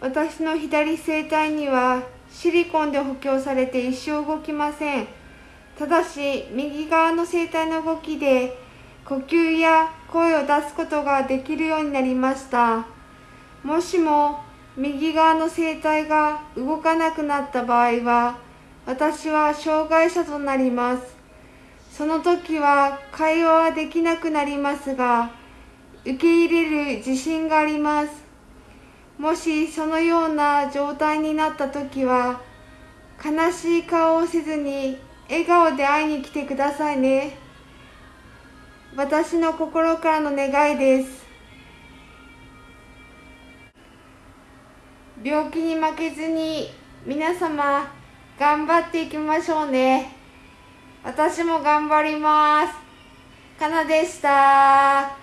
私の左声帯にはシリコンで補強されて一生動きません。ただし、右側の声帯の動きで呼吸や声を出すことができるようになりました。もしも右側の声帯が動かなくなった場合は、私は障害者となります。その時は会話はできなくなりますが、受け入れる自信があります。もしそのような状態になった時は、悲しい顔をせずに笑顔で会いに来てくださいね。私の心からの願いです。病気に負けずに皆様頑張っていきましょうね。私も頑張ります。かなでした。